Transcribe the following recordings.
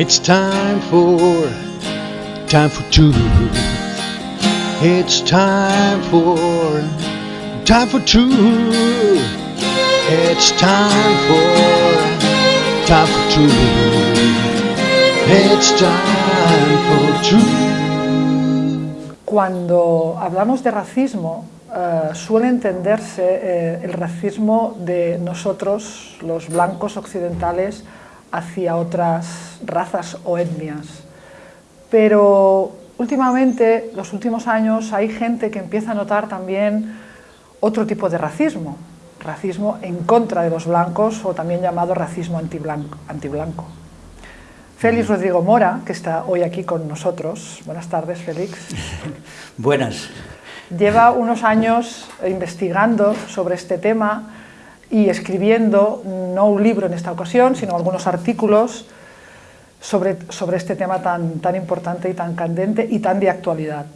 It's time for, time for truth. It's time for, time for truth. It's time for, time for truth. It's time for truth. Cuando hablamos de racismo, eh, suele entenderse eh, el racismo de nosotros, los blancos occidentales, hacia otras razas o etnias. Pero últimamente, los últimos años, hay gente que empieza a notar también otro tipo de racismo, racismo en contra de los blancos o también llamado racismo antiblanco. antiblanco. Félix Rodrigo Mora, que está hoy aquí con nosotros. Buenas tardes, Félix. Buenas. Lleva unos años investigando sobre este tema y escribiendo, no un libro en esta ocasión, sino algunos artículos sobre, sobre este tema tan, tan importante y tan candente y tan de actualidad.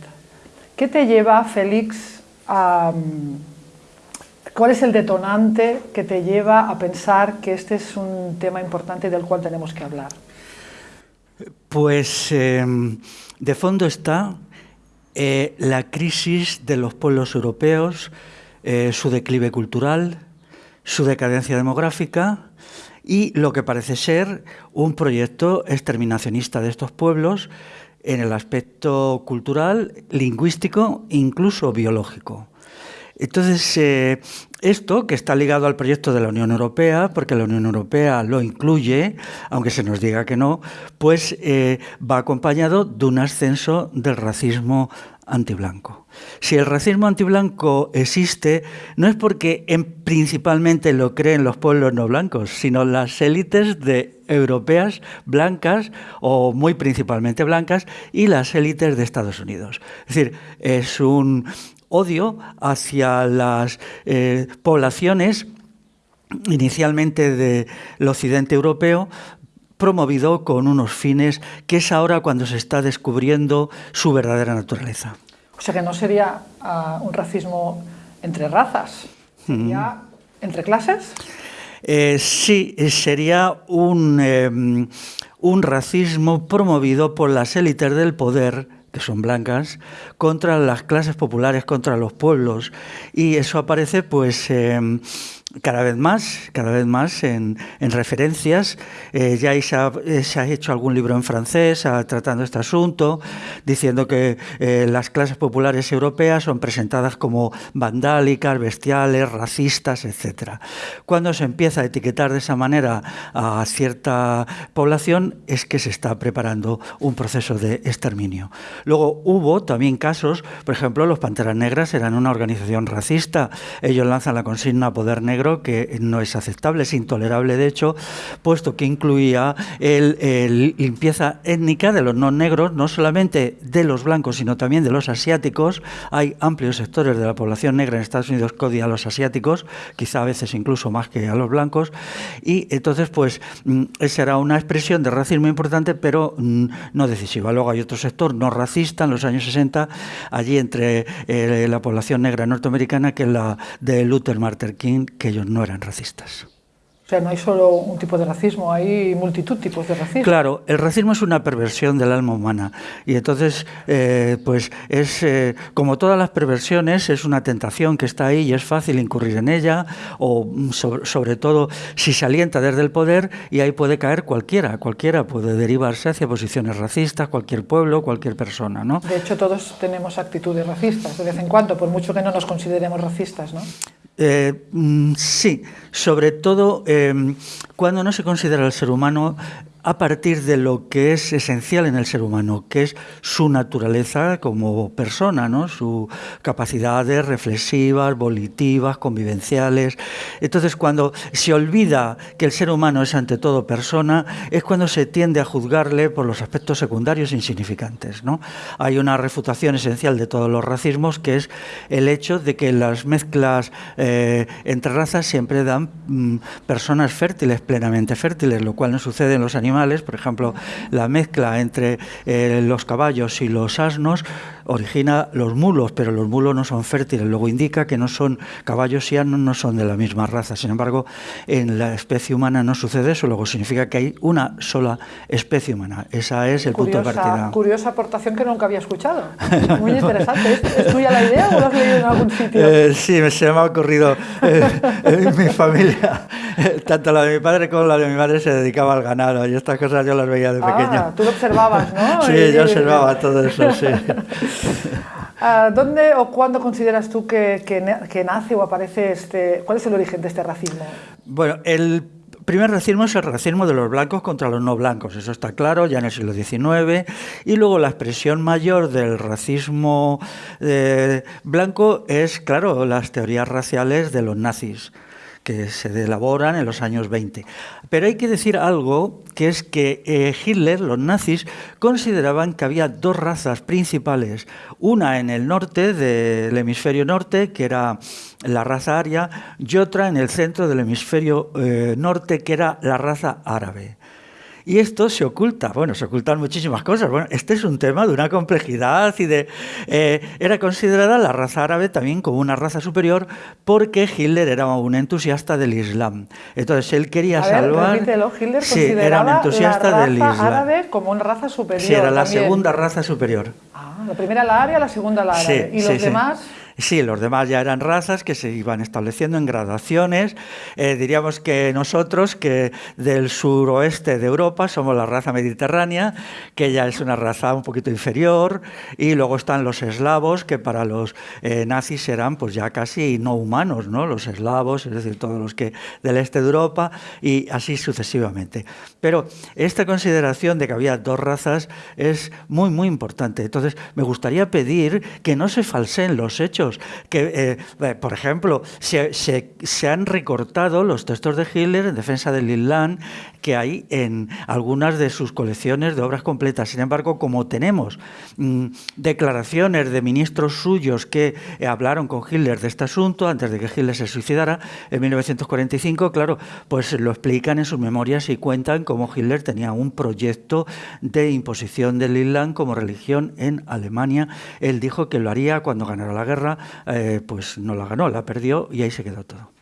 ¿Qué te lleva, Félix, a... ¿Cuál es el detonante que te lleva a pensar que este es un tema importante del cual tenemos que hablar? Pues eh, de fondo está eh, la crisis de los pueblos europeos, eh, su declive cultural, su decadencia demográfica y lo que parece ser un proyecto exterminacionista de estos pueblos en el aspecto cultural, lingüístico incluso biológico. Entonces, eh, esto que está ligado al proyecto de la Unión Europea, porque la Unión Europea lo incluye, aunque se nos diga que no, pues eh, va acompañado de un ascenso del racismo antiblanco. Si el racismo antiblanco existe, no es porque en, principalmente lo creen los pueblos no blancos, sino las élites de europeas blancas o muy principalmente blancas y las élites de Estados Unidos. Es decir, es un odio hacia las eh, poblaciones inicialmente del occidente europeo, promovido con unos fines que es ahora cuando se está descubriendo su verdadera naturaleza. O sea que no sería uh, un racismo entre razas, sería mm. entre clases. Eh, sí, sería un, eh, un racismo promovido por las élites del poder que son blancas, contra las clases populares, contra los pueblos. Y eso aparece pues eh, cada vez más, cada vez más en, referencias. Eh, ya se ha, eh, se ha, hecho algún libro en francés tratando este asunto, diciendo que eh, las clases populares europeas son presentadas como vandálicas, bestiales, racistas, etc. Cuando se empieza a etiquetar de esa manera a cierta población es que se está preparando un proceso de exterminio. Luego hubo también casos, por ejemplo, los Panteras Negras eran una organización racista, ellos lanzan la consigna Poder Negro que no es aceptable, es intolerable de hecho, puesto que incluía el, limpieza étnica de los no negros, no solamente de los blancos, sino también de los asiáticos. Hay amplios sectores de la población negra en Estados Unidos que odian a los asiáticos, quizá a veces incluso más que a los blancos, y entonces pues mm, esa era una expresión de racismo importante, pero mm, no decisiva. Luego hay otro sector no racista en los años 60, allí entre eh, la población negra norteamericana, que es la de Luther Martin King, que ellos no eran racistas. O sea, no hay solo un tipo de racismo, hay multitud de tipos de racismo. Claro, el racismo es una perversión del alma humana y entonces, eh, pues es eh, como todas las perversiones, es una tentación que está ahí y es fácil incurrir en ella o mm, sobre, todo si se alienta desde el poder y ahí puede caer cualquiera, cualquiera puede derivarse hacia posiciones racistas, cualquier pueblo, cualquier persona, ¿no? De hecho, todos tenemos actitudes racistas de vez en cuando, por mucho que no nos consideremos racistas, ¿no? Eh, mm, sí, sobre todo eh, cuando no se considera el ser humano a partir de lo que es esencial en el ser humano, que es su naturaleza como persona, ¿no? sus capacidades reflexivas, volitivas, convivenciales. Entonces, cuando se olvida que el ser humano es ante todo persona, es cuando se tiende a juzgarle por los aspectos secundarios insignificantes. ¿no? Hay una refutación esencial de todos los racismos, que es el hecho de que las mezclas eh, entre razas siempre dan mm, personas fértiles, plenamente fértiles, lo cual no sucede en los animales. Por ejemplo, la mezcla entre eh, los caballos y los asnos origina los mulos, pero los mulos no son fértiles. Luego indica que no son caballos y asnos, no son de la misma raza. Sin embargo, en la especie humana no sucede eso. Luego significa que hay una sola especie humana. Esa es el punto de partida. Curiosa aportación que nunca había escuchado. Muy interesante. ¿Es, tuya la idea o lo has leído en algún sitio? Eh, sí, se me ha ocurrido. Eh, en mi familia, tanto la de mi padre como la de mi madre se dedicaba al ganado y estas cosas yo las veía de ah, pequeño. Tú lo observabas, ¿no? Sí, yo observaba todo eso, sí. Ah, ¿Dónde o cuándo consideras tú que, que, nace o aparece este... ¿Cuál es el origen de este racismo? Bueno, el primer racismo es el racismo de los blancos contra los no blancos, eso está claro, ya en el siglo XIX. Y luego la expresión mayor del racismo eh, blanco es, claro, las teorías raciales de los nazis que se elaboran en los años 20. Pero hay que decir algo, que es que eh, Hitler, los nazis, consideraban que había dos razas principales, una en el norte del hemisferio norte, que era la raza aria, y otra en el centro del hemisferio eh, norte, que era la raza árabe. Y esto se oculta, bueno, se ocultan muchísimas cosas. Bueno, este es un tema de una complejidad y de... Eh, era considerada la raza árabe también como una raza superior porque Hitler era un entusiasta del Islam. Entonces él quería A salvar... Hitler sí, era un entusiasta la raza del Islam. árabe como una raza superior. Sí, era la segunda raza superior. Ah, la primera la aria, la segunda la árabe. ¿Y los demás? Sí, los demás ya eran razas que se iban estableciendo en gradaciones. Eh, diríamos que nosotros, que del suroeste de Europa, somos la raza mediterránea, que ya es una raza un poquito inferior, y luego están los eslavos, que para los eh, nazis eran pues ya casi no humanos, ¿no? Los eslavos, es decir, todos los que del este de Europa, y así sucesivamente. Pero esta consideración de que había dos razas es muy, muy importante. Entonces, me gustaría pedir que no se falseen los hechos que, eh, eh, por ejemplo, se, se, han recortado los textos de Hitler en defensa del Islam que hay en algunas de sus colecciones de obras completas. Sin embargo, como tenemos mm, declaraciones de ministros suyos que eh, hablaron con Hitler de este asunto antes de que Hitler se suicidara en 1945, claro, pues lo explican en sus memorias y cuentan cómo Hitler tenía un proyecto de imposición del Islam como religión en Alemania. Él dijo que lo haría cuando ganara la guerra, eh, pues no la ganó, la perdió y ahí se quedó todo.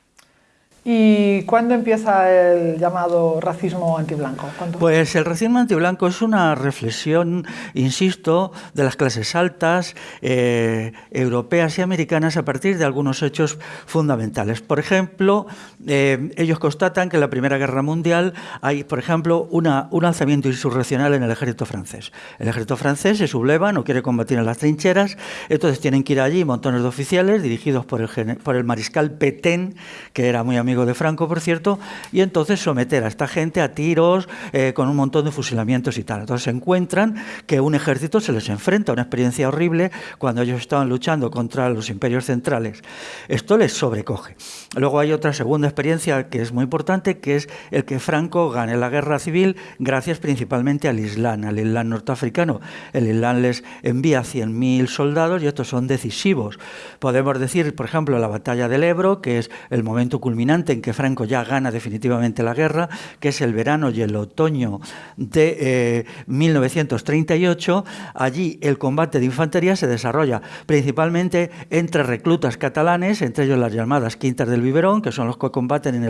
¿Y cuándo empieza el llamado racismo antiblanco? Pues el racismo antiblanco es una reflexión, insisto, de las clases altas, eh, europeas y americanas a partir de algunos hechos fundamentales. Por ejemplo, eh, ellos constatan que en la Primera Guerra Mundial hay, por ejemplo, una, un alzamiento insurreccional en el ejército francés. El ejército francés se subleva, no quiere combatir en las trincheras, entonces tienen que ir allí montones de oficiales dirigidos por el, por el mariscal Petén, que era muy amigo de Franco, por cierto, y entonces someter a esta gente a tiros eh, con un montón de fusilamientos y tal. Entonces encuentran que un ejército se les enfrenta, a una experiencia horrible cuando ellos estaban luchando contra los imperios centrales. Esto les sobrecoge. Luego hay otra segunda experiencia que es muy importante, que es el que Franco gane la guerra civil gracias principalmente al Islam, al Islam norteafricano. El Islam les envía 100.000 soldados y estos son decisivos. Podemos decir, por ejemplo, la batalla del Ebro, que es el momento culminante en que Franco ya gana definitivamente la guerra, que es el verano y el otoño de 1938. Eh, Allí el combate de infantería se desarrolla principalmente entre reclutas catalanes, entre ellos las llamadas Quintas del Biberón, que son los que combaten en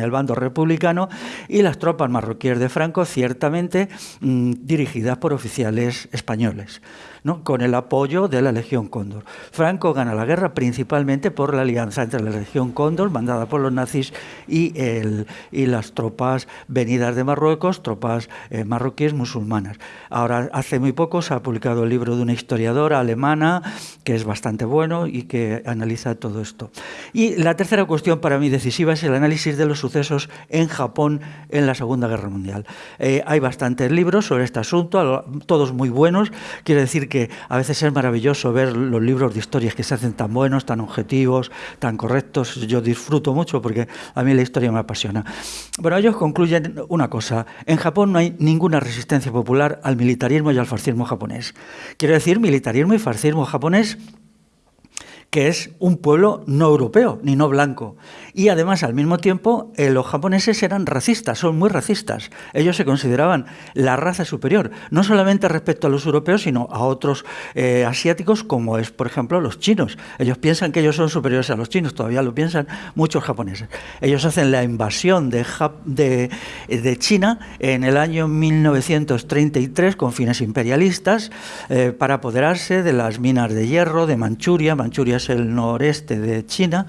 el, bando republicano, y las tropas marroquíes de Franco, ciertamente mm, dirigidas por oficiales españoles con el apoyo de la Legión Cóndor. Franco gana la guerra principalmente por la alianza entre la Legión Cóndor, mandada por los nazis, y, el, las tropas venidas de Marruecos, tropas eh, marroquíes musulmanas. Ahora, hace muy poco se ha publicado el libro de una historiadora alemana, que es bastante bueno y que analiza todo esto. Y la tercera cuestión para mí decisiva es el análisis de los sucesos en Japón en la Segunda Guerra Mundial. Eh, hay bastantes libros sobre este asunto, todos muy buenos. Quiere decir que que a veces es maravilloso ver los libros de historias que se hacen tan buenos, tan objetivos, tan correctos. Yo disfruto mucho porque a mí la historia me apasiona. Bueno, ellos concluyen una cosa. En Japón no hay ninguna resistencia popular al militarismo y al fascismo japonés. Quiero decir, militarismo y fascismo japonés que es un pueblo no europeo ni no blanco. Y además, al mismo tiempo, eh, los japoneses eran racistas, son muy racistas. Ellos se consideraban la raza superior, no solamente respecto a los europeos, sino a otros eh, asiáticos, como es, por ejemplo, los chinos. Ellos piensan que ellos son superiores a los chinos, todavía lo piensan muchos japoneses. Ellos hacen la invasión de, de, China en el año 1933 con fines imperialistas eh, para apoderarse de las minas de hierro de Manchuria. Manchuria el noreste de China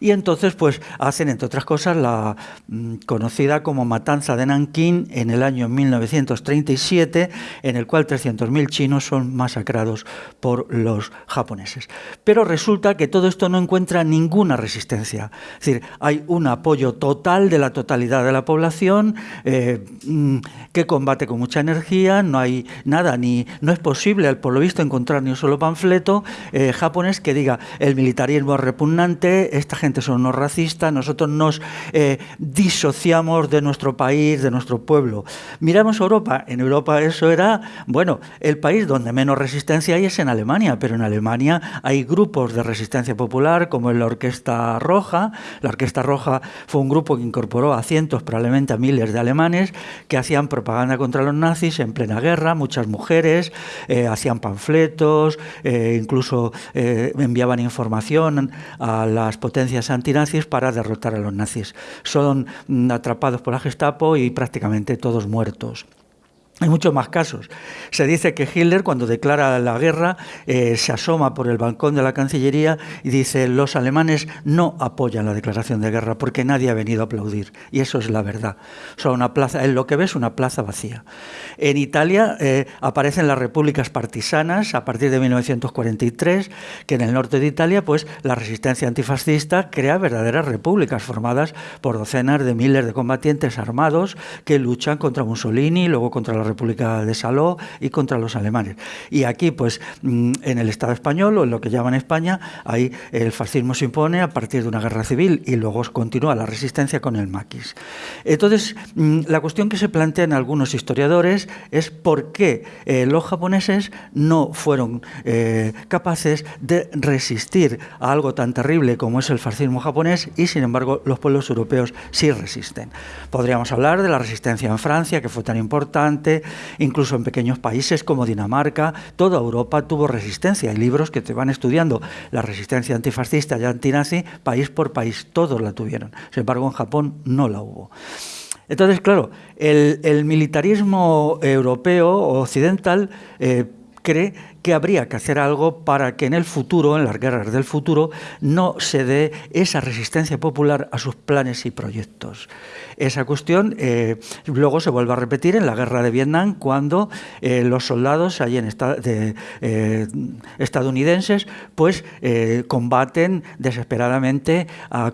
y entonces pues hacen entre otras cosas la mm, conocida como matanza de Nankín en el año 1937 en el cual 300.000 chinos son masacrados por los japoneses. Pero resulta que todo esto no encuentra ninguna resistencia, es decir, hay un apoyo total de la totalidad de la población eh, mm, que combate con mucha energía, no hay nada, ni no es posible por lo visto encontrar ni un solo panfleto eh, japonés que diga el militarismo es repugnante, esta gente son no racistas, nosotros nos eh, disociamos de nuestro país, de nuestro pueblo. Miramos Europa, en Europa eso era, bueno, el país donde menos resistencia hay es en Alemania, pero en Alemania hay grupos de resistencia popular como la Orquesta Roja. La Orquesta Roja fue un grupo que incorporó a cientos, probablemente a miles de alemanes que hacían propaganda contra los nazis en plena guerra, muchas mujeres, eh, hacían panfletos, eh, incluso enviaban información a las potencias antinazis para derrotar a los nazis. Son mm, atrapados por la Gestapo y prácticamente todos muertos. Hay muchos más casos. Se dice que Hitler, cuando declara la guerra, eh, se asoma por el balcón de la Cancillería y dice los alemanes no apoyan la declaración de guerra porque nadie ha venido a aplaudir. Y eso es la verdad. Son una plaza, en lo que ves, una plaza vacía. En Italia eh, aparecen las repúblicas partisanas a partir de 1943, que en el norte de Italia, pues la resistencia antifascista crea verdaderas repúblicas formadas por docenas de miles de combatientes armados que luchan contra Mussolini, luego contra la República de Saló y contra los alemanes. Y aquí, pues, mm, en el Estado español, o en lo que llaman España, ahí el fascismo se impone a partir de una guerra civil y luego continúa la resistencia con el maquis. Entonces, mm, la cuestión que se plantea en algunos historiadores es por qué eh, los japoneses no fueron eh, capaces de resistir a algo tan terrible como es el fascismo japonés y, sin embargo, los pueblos europeos sí resisten. Podríamos hablar de la resistencia en Francia, que fue tan importante, incluso en pequeños países como Dinamarca, toda Europa tuvo resistencia. Hay libros que te van estudiando la resistencia antifascista y antinazi, país por país, todos la tuvieron. Sin embargo, en Japón no la hubo. Entonces, claro, el, militarismo europeo occidental eh, cree que habría que hacer algo para que en el futuro, en las guerras del futuro, no se dé esa resistencia popular a sus planes y proyectos. Esa cuestión eh, luego se vuelve a repetir en la guerra de Vietnam, cuando eh, los soldados allí en eh, estadounidenses pues, combaten desesperadamente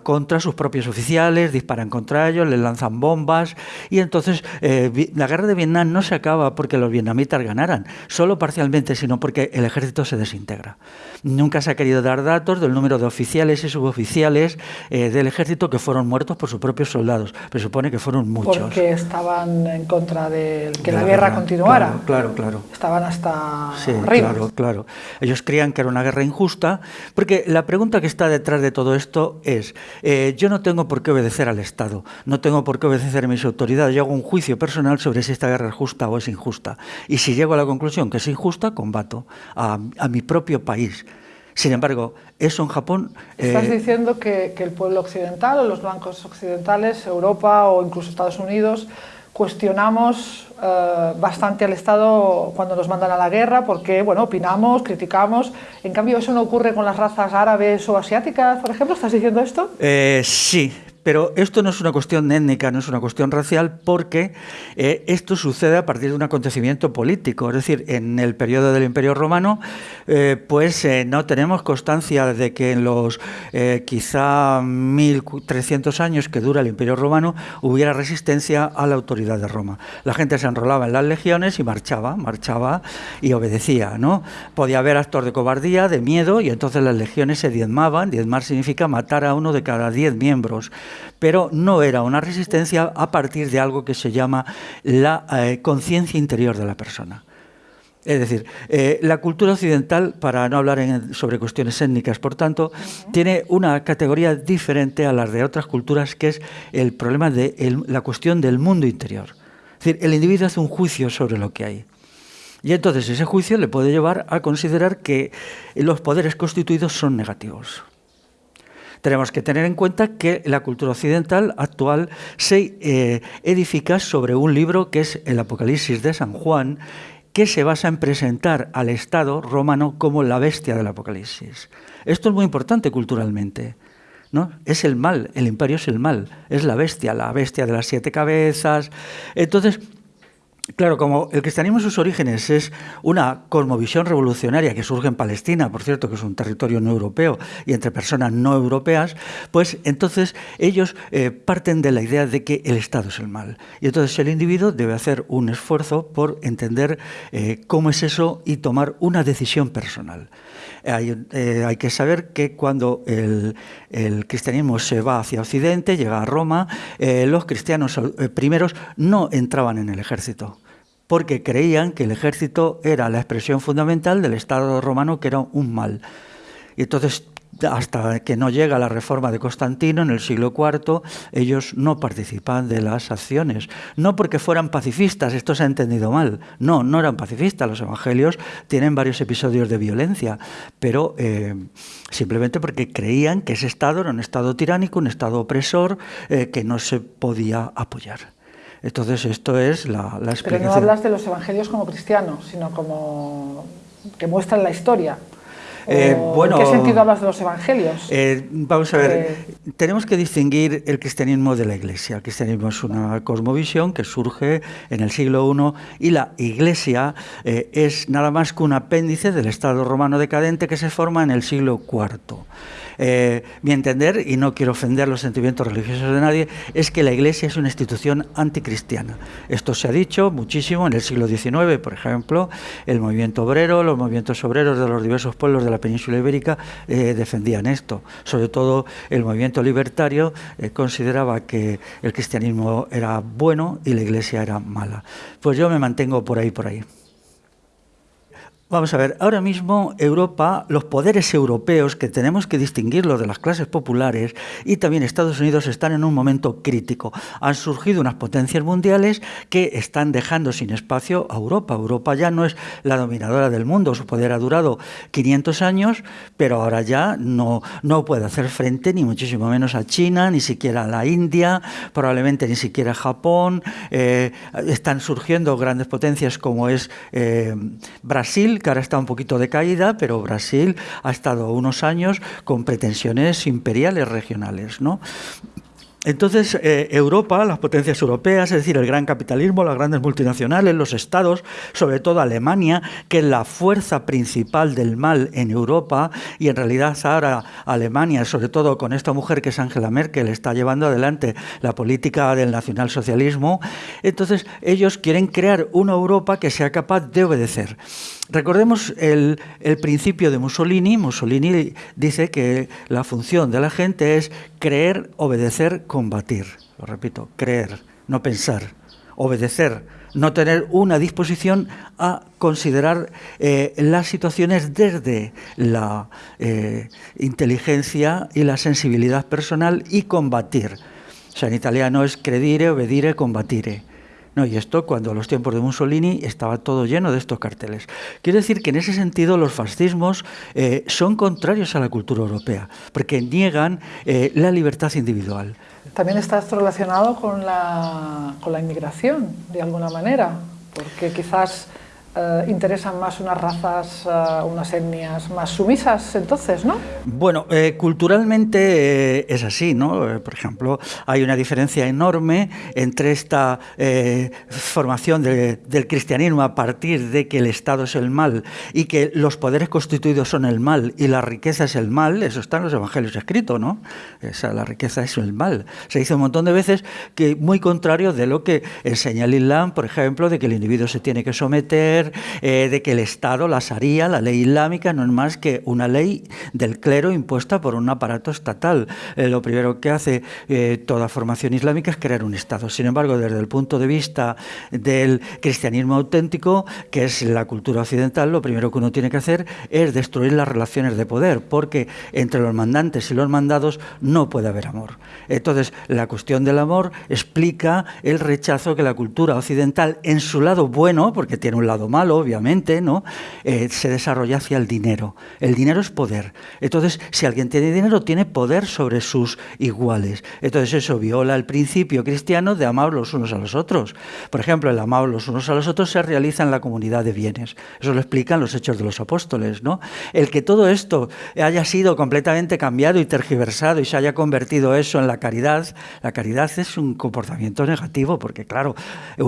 contra sus propios oficiales, disparan contra ellos, les lanzan bombas, y entonces la guerra de Vietnam no se acaba porque los vietnamitas ganaran, solo parcialmente, sino porque el ejército se desintegra. Nunca se ha querido dar datos del número de oficiales y suboficiales eh, del ejército que fueron muertos por sus propios soldados, pero supone que fueron muchos. Porque estaban en contra de que la, guerra, continuara. Claro, claro, Estaban hasta sí, Claro, claro. Ellos creían que era una guerra injusta, porque la pregunta que está detrás de todo esto es, eh, yo no tengo por qué obedecer al Estado, no tengo por qué obedecer a mis autoridades, yo hago un juicio personal sobre si esta guerra es justa o es injusta. Y si llego a la conclusión que es injusta, combato a, mi propio país. Sin embargo, eso en Japón... Estás eh, diciendo que, el pueblo occidental o los bancos occidentales, Europa o incluso Estados Unidos, cuestionamos eh, bastante al Estado cuando nos mandan a la guerra porque, bueno, opinamos, criticamos. En cambio, ¿eso no ocurre con las razas árabes o asiáticas, por ejemplo? ¿Estás diciendo esto? Eh, sí, pero esto no es una cuestión étnica, no es una cuestión racial, porque eh, esto sucede a partir de un acontecimiento político. Es decir, en el periodo del Imperio Romano, eh, pues eh, no tenemos constancia de que en los quizá 1300 años que dura el Imperio Romano hubiera resistencia a la autoridad de Roma. La gente se enrolaba en las legiones y marchaba, marchaba y obedecía. ¿no? Podía haber actos de cobardía, de miedo, y entonces las legiones se diezmaban. Diezmar significa matar a uno de cada diez miembros pero no era una resistencia a partir de algo que se llama la eh, conciencia interior de la persona. Es decir, eh, la cultura occidental, para no hablar sobre cuestiones étnicas, por tanto, tiene una categoría diferente a las de otras culturas, que es el problema de la cuestión del mundo interior. Es decir, el individuo hace un juicio sobre lo que hay. Y entonces ese juicio le puede llevar a considerar que los poderes constituidos son negativos. Tenemos que tener en cuenta que la cultura occidental actual se eh, edifica sobre un libro que es el Apocalipsis de San Juan que se basa en presentar al Estado romano como la bestia del Apocalipsis. Esto es muy importante culturalmente. ¿no? Es el mal, el imperio es el mal, es la bestia, la bestia de las siete cabezas. Entonces, Claro, como el cristianismo en sus orígenes es una cosmovisión revolucionaria que surge en Palestina, por cierto, que es un territorio no europeo, y entre personas no europeas, pues entonces ellos eh, parten de la idea de que el Estado es el mal. Y entonces el individuo debe hacer un esfuerzo por entender eh, cómo es eso y tomar una decisión personal. Eh, hay, que saber que cuando el, cristianismo se va hacia Occidente, llega a Roma, eh, los cristianos eh, primeros no entraban en el ejército porque creían que el ejército era la expresión fundamental del Estado romano, que era un mal. Y entonces hasta que no llega la reforma de Constantino en el siglo IV, ellos no participan de las acciones. No porque fueran pacifistas, esto se ha entendido mal. No, no eran pacifistas. Los evangelios tienen varios episodios de violencia, pero eh, simplemente porque creían que ese Estado era un Estado tiránico, un Estado opresor, eh, que no se podía apoyar. Entonces, esto es la, la explicación. Pero no hablas de los evangelios como cristianos, sino como que muestran la historia. Eh, bueno, ¿En qué sentido hablas de los evangelios? Eh, vamos a ver, eh, tenemos que distinguir el cristianismo de la iglesia. El cristianismo es una cosmovisión que surge en el siglo I y la iglesia es nada más que un apéndice del Estado romano decadente que se forma en el siglo IV. Eh, mi entender, y no quiero ofender los sentimientos religiosos de nadie, es que la Iglesia es una institución anticristiana. Esto se ha dicho muchísimo en el siglo XIX, por ejemplo, el movimiento obrero, los movimientos obreros de los diversos pueblos de la península ibérica eh, defendían esto. Sobre todo el movimiento libertario eh, consideraba que el cristianismo era bueno y la Iglesia era mala. Pues yo me mantengo por ahí, por ahí. Vamos a ver, ahora mismo Europa, los poderes europeos, que tenemos que distinguirlos de las clases populares, y también Estados Unidos están en un momento crítico. Han surgido unas potencias mundiales que están dejando sin espacio a Europa. Europa ya no es la dominadora del mundo, su poder ha durado 500 años, pero ahora ya no, no puede hacer frente ni muchísimo menos a China, ni siquiera a la India, probablemente ni siquiera a Japón. Eh, están surgiendo grandes potencias como es eh, Brasil, que ahora está un poquito de caída, pero Brasil ha estado unos años con pretensiones imperiales regionales. ¿no? Entonces, eh, Europa, las potencias europeas, es decir, el gran capitalismo, las grandes multinacionales, los estados, sobre todo Alemania, que es la fuerza principal del mal en Europa, y en realidad ahora Alemania, sobre todo con esta mujer que es Angela Merkel, está llevando adelante la política del nacionalsocialismo, entonces ellos quieren crear una Europa que sea capaz de obedecer. Recordemos el, principio de Mussolini. Mussolini dice que la función de la gente es creer, obedecer, combatir. Lo repito, creer, no pensar, obedecer, no tener una disposición a considerar eh, las situaciones desde la eh, inteligencia y la sensibilidad personal y combatir. O sea, en italiano es credire, obedire, combatire. No, y esto cuando los tiempos de Mussolini estaba todo lleno de estos carteles. Quiero decir que en ese sentido los fascismos eh, son contrarios a la cultura europea, porque niegan eh, la libertad individual. También está relacionado con la, con la inmigración, de alguna manera, porque quizás eh, interesan más unas razas, eh, unas etnias más sumisas entonces, ¿no? Bueno, eh, culturalmente es así, ¿no? Por ejemplo, hay una diferencia enorme entre esta formación del cristianismo a partir de que el Estado es el mal y que los poderes constituidos son el mal y la riqueza es el mal, eso está en los evangelios escrito, ¿no? Esa, la riqueza es el mal. Se dice un montón de veces que muy contrario de lo que enseña el Islam, por ejemplo, de que el individuo se tiene que someter eh, de que el Estado, la Sharia, la ley islámica, no es más que una ley del clero impuesta por un aparato estatal. Eh, lo primero que hace eh, toda formación islámica es crear un Estado. Sin embargo, desde el punto de vista del cristianismo auténtico, que es la cultura occidental, lo primero que uno tiene que hacer es destruir las relaciones de poder, porque entre los mandantes y los mandados no puede haber amor. Entonces, la cuestión del amor explica el rechazo que la cultura occidental, en su lado bueno, porque tiene un lado malo, obviamente, ¿no? Eh, se desarrolla hacia el dinero. El dinero es poder. Entonces, si alguien tiene dinero, tiene poder sobre sus iguales. Entonces, eso viola el principio cristiano de amar los unos a los otros. Por ejemplo, el amar los unos a los otros se realiza en la comunidad de bienes. Eso lo explican los hechos de los apóstoles, ¿no? El que todo esto haya sido completamente cambiado y tergiversado y se haya convertido eso en la caridad, la caridad es un comportamiento negativo, porque claro,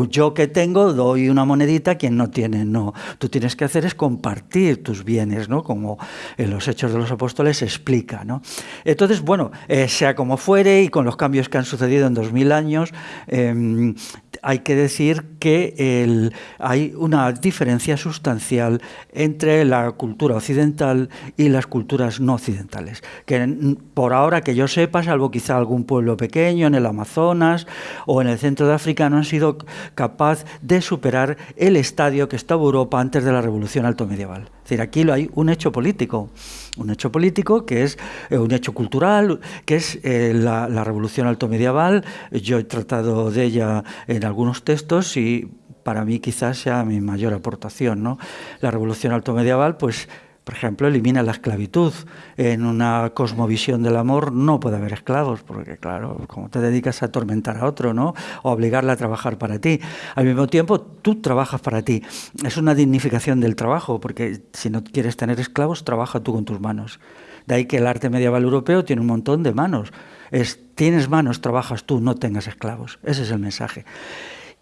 yo que tengo doy una monedita a quien no tiene, no. Tú tienes que hacer es compartir tus bienes, ¿no? Como en los Hechos de los Apóstoles se explica, ¿no? Entonces, bueno, eh, sea como fuere y con los cambios que han sucedido en 2000 años, em, hay que decir que hay una diferencia sustancial entre la cultura occidental y las culturas no occidentales. Que por ahora que yo sepa, salvo quizá algún pueblo pequeño en el Amazonas o en el centro de África, no han sido capaz de superar el estadio que estaba Europa antes de la revolución alto medieval. Es decir, aquí hay un hecho político, un hecho político que es eh, un hecho cultural, que es eh, la, la revolución alto medieval. Yo he tratado de ella en algunos textos y para mí quizás sea mi mayor aportación. ¿no? La revolución alto medieval, pues por ejemplo, elimina la esclavitud. En una cosmovisión del amor no puede haber esclavos, porque claro, como te dedicas a atormentar a otro, ¿no? O obligarle a trabajar para ti. Al mismo tiempo, tú trabajas para ti. Es una dignificación del trabajo, porque si no quieres tener esclavos, trabaja tú con tus manos. De ahí que el arte medieval europeo tiene un montón de manos. Es, tienes manos, trabajas tú, no tengas esclavos. Ese es el mensaje.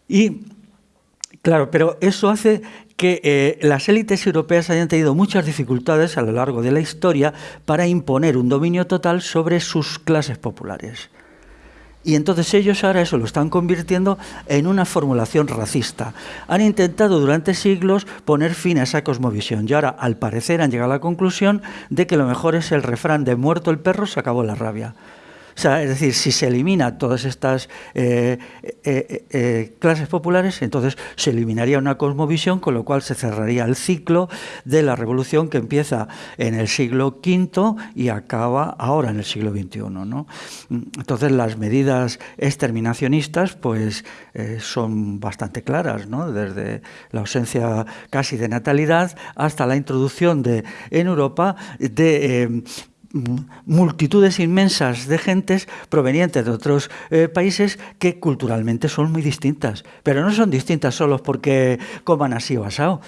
Y Claro, pero eso hace que eh, las élites europeas hayan tenido muchas dificultades a lo largo de la historia para imponer un dominio total sobre sus clases populares. Y entonces ellos ahora eso lo están convirtiendo en una formulación racista. Han intentado durante siglos poner fin a esa cosmovisión y ahora al parecer han llegado a la conclusión de que lo mejor es el refrán de muerto el perro se acabó la rabia es decir, si se elimina todas estas eh, eh, eh, clases populares, entonces se eliminaría una cosmovisión, con lo cual se cerraría el ciclo de la revolución que empieza en el siglo V y acaba ahora en el siglo XXI. Entonces las medidas exterminacionistas pues, son bastante claras, desde la ausencia casi de natalidad hasta la introducción de, en Europa de multitudes inmensas de gentes provenientes de otros eh, países que culturalmente son muy distintas, pero no son distintas solo porque coman así o asado,